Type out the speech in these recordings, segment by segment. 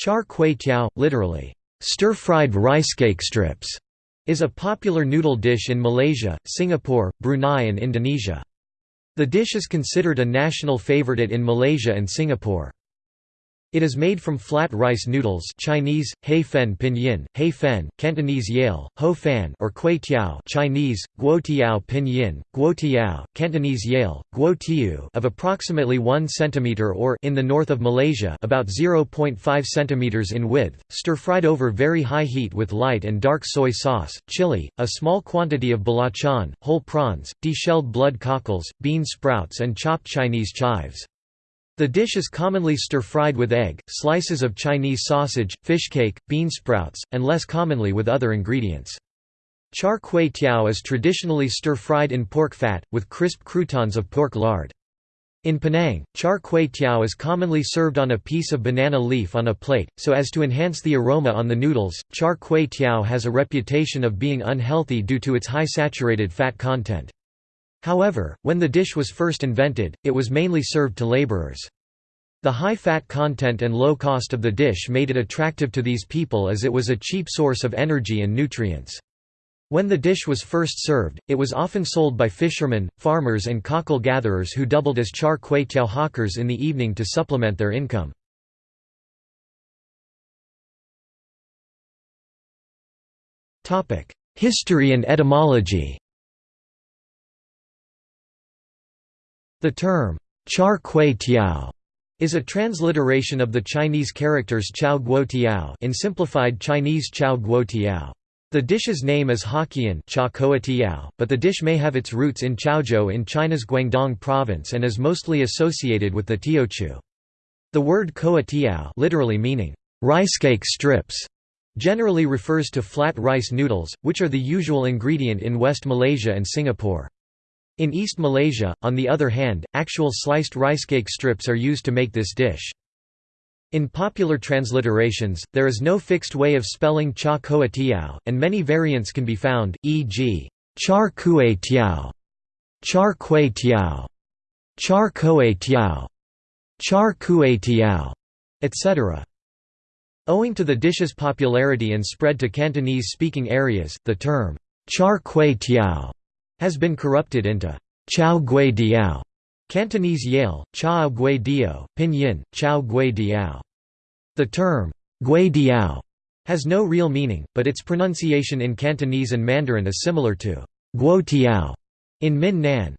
Char kway teow, literally, stir-fried rice cake strips, is a popular noodle dish in Malaysia, Singapore, Brunei and Indonesia. The dish is considered a national favorite in Malaysia and Singapore. It is made from flat rice noodles Chinese, hei fen pinyin, hei fen, Cantonese yale, ho fan or kway tiao Chinese, guo tiao pinyin, guo tiao, Cantonese yale, guo tiu of approximately 1 cm or in the north of Malaysia about 0.5 cm in width, stir-fried over very high heat with light and dark soy sauce, chili, a small quantity of belacan, whole prawns, deshelled blood cockles, bean sprouts and chopped Chinese chives. The dish is commonly stir-fried with egg, slices of Chinese sausage, fish cake, bean sprouts, and less commonly with other ingredients. Char kway teow is traditionally stir-fried in pork fat, with crisp croutons of pork lard. In Penang, char kway teow is commonly served on a piece of banana leaf on a plate, so as to enhance the aroma on the noodles. Char kway teow has a reputation of being unhealthy due to its high saturated fat content. However, when the dish was first invented, it was mainly served to laborers. The high fat content and low cost of the dish made it attractive to these people as it was a cheap source of energy and nutrients. When the dish was first served, it was often sold by fishermen, farmers and cockle gatherers who doubled as char kway teow hawkers in the evening to supplement their income. History and etymology The term, char kway tiao, is a transliteration of the Chinese characters chao guo tiao in simplified Chinese chao guo tiao. The dish's name is Hokkien but the dish may have its roots in Chaozhou in China's Guangdong province and is mostly associated with the Teochew. The word koa tiao literally meaning, rice cake strips, generally refers to flat rice noodles, which are the usual ingredient in West Malaysia and Singapore. In East Malaysia, on the other hand, actual sliced rice cake strips are used to make this dish. In popular transliterations, there is no fixed way of spelling cha koa tiao, and many variants can be found, e.g. char kue tiao, char kue tiao, char koe tiao, char kue tiao, etc. Owing to the dish's popularity and spread to Cantonese-speaking areas, the term char kue tiao has been corrupted into Chao Gui Diao, Cantonese Yale, Chao Gui Dio, Pinyin, Chao Gui Diao. The term Gui Diao has no real meaning, but its pronunciation in Cantonese and Mandarin is similar to Guo Tiao in Min Nan.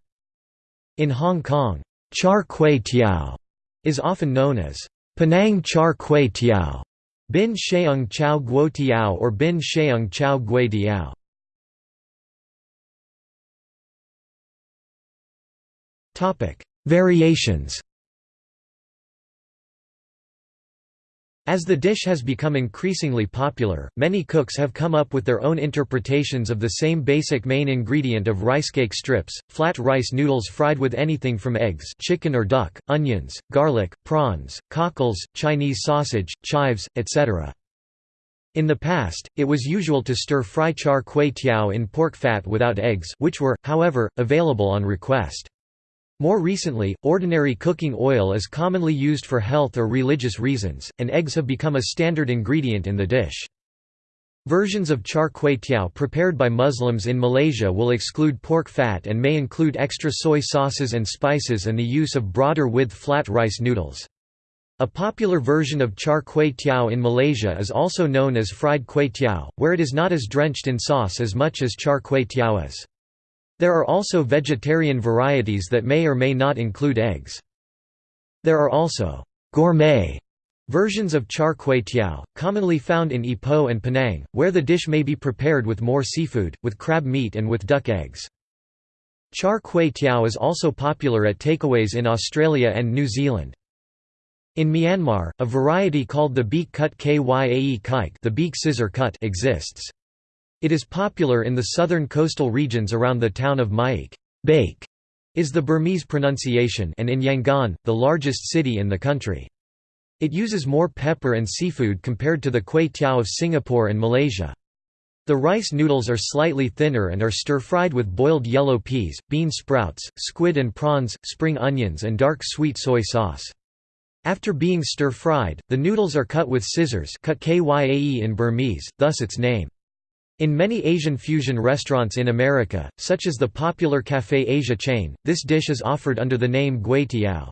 In Hong Kong, Char Kway Tiao is often known as Penang Char Kway Tiao, Bin Sheung Chao Guo Tiao or Bin Sheung Chao Gui Diao. Variations As the dish has become increasingly popular, many cooks have come up with their own interpretations of the same basic main ingredient of rice cake strips, flat rice noodles fried with anything from eggs chicken or duck, onions, garlic, prawns, cockles, Chinese sausage, chives, etc. In the past, it was usual to stir-fry char kway teow in pork fat without eggs which were, however, available on request. More recently, ordinary cooking oil is commonly used for health or religious reasons, and eggs have become a standard ingredient in the dish. Versions of char kway teow prepared by Muslims in Malaysia will exclude pork fat and may include extra soy sauces and spices and the use of broader width flat rice noodles. A popular version of char kway teow in Malaysia is also known as fried kway teow, where it is not as drenched in sauce as much as char kway teow is. There are also vegetarian varieties that may or may not include eggs. There are also gourmet versions of char kway teow, commonly found in Ipoh and Penang, where the dish may be prepared with more seafood, with crab meat and with duck eggs. Char kway teow is also popular at takeaways in Australia and New Zealand. In Myanmar, a variety called the beak cut kyae kike the beak scissor cut exists. It is popular in the southern coastal regions around the town of Myeik. Beik is the Burmese pronunciation and in Yangon, the largest city in the country. It uses more pepper and seafood compared to the kway teow of Singapore and Malaysia. The rice noodles are slightly thinner and are stir-fried with boiled yellow peas, bean sprouts, squid and prawns, spring onions and dark sweet soy sauce. After being stir-fried, the noodles are cut with scissors cut kyae in Burmese, thus its name. In many Asian fusion restaurants in America, such as the popular Café Asia chain, this dish is offered under the name gui tiao.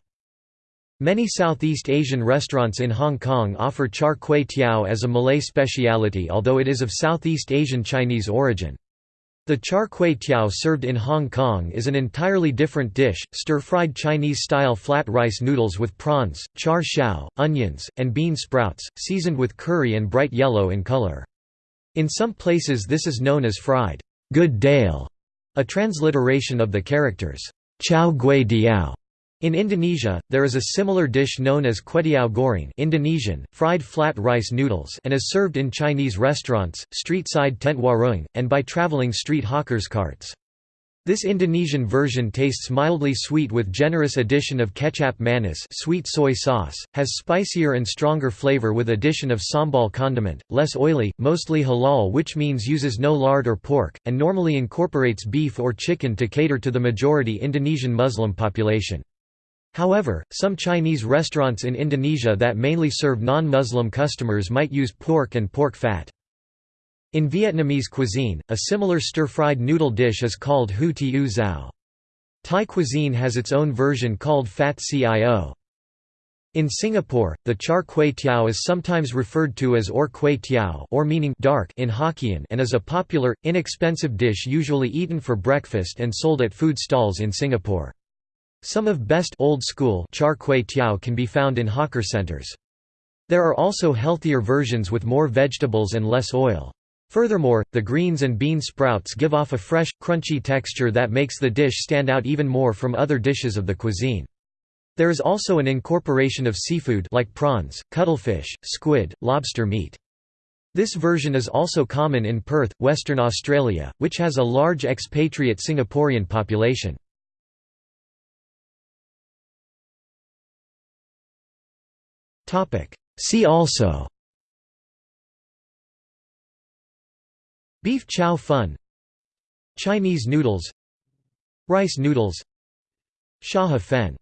Many Southeast Asian restaurants in Hong Kong offer char kway teow as a Malay speciality although it is of Southeast Asian Chinese origin. The char kway teow served in Hong Kong is an entirely different dish, stir-fried Chinese-style flat rice noodles with prawns, char siu, onions, and bean sprouts, seasoned with curry and bright yellow in color. In some places this is known as fried good dale, a transliteration of the characters chow gui diao in Indonesia, there is a similar dish known as kwetiau goreng Indonesian, fried flat rice noodles and is served in Chinese restaurants, street-side tent warung, and by traveling street hawkers carts. This Indonesian version tastes mildly sweet with generous addition of kecap manis sweet soy sauce, has spicier and stronger flavor with addition of sambal condiment, less oily, mostly halal which means uses no lard or pork, and normally incorporates beef or chicken to cater to the majority Indonesian Muslim population. However, some Chinese restaurants in Indonesia that mainly serve non-Muslim customers might use pork and pork fat. In Vietnamese cuisine, a similar stir-fried noodle dish is called hu tiu zao. Thai cuisine has its own version called fat cio. In Singapore, the char kway teow is sometimes referred to as or kway teow or meaning dark in Hokkien and is a popular, inexpensive dish usually eaten for breakfast and sold at food stalls in Singapore. Some of best old school char kway teow can be found in hawker centers. There are also healthier versions with more vegetables and less oil. Furthermore, the greens and bean sprouts give off a fresh, crunchy texture that makes the dish stand out even more from other dishes of the cuisine. There is also an incorporation of seafood like prawns, cuttlefish, squid, lobster meat. This version is also common in Perth, Western Australia, which has a large expatriate Singaporean population. See also Beef chow fun. Chinese noodles. Rice noodles. Shahe fen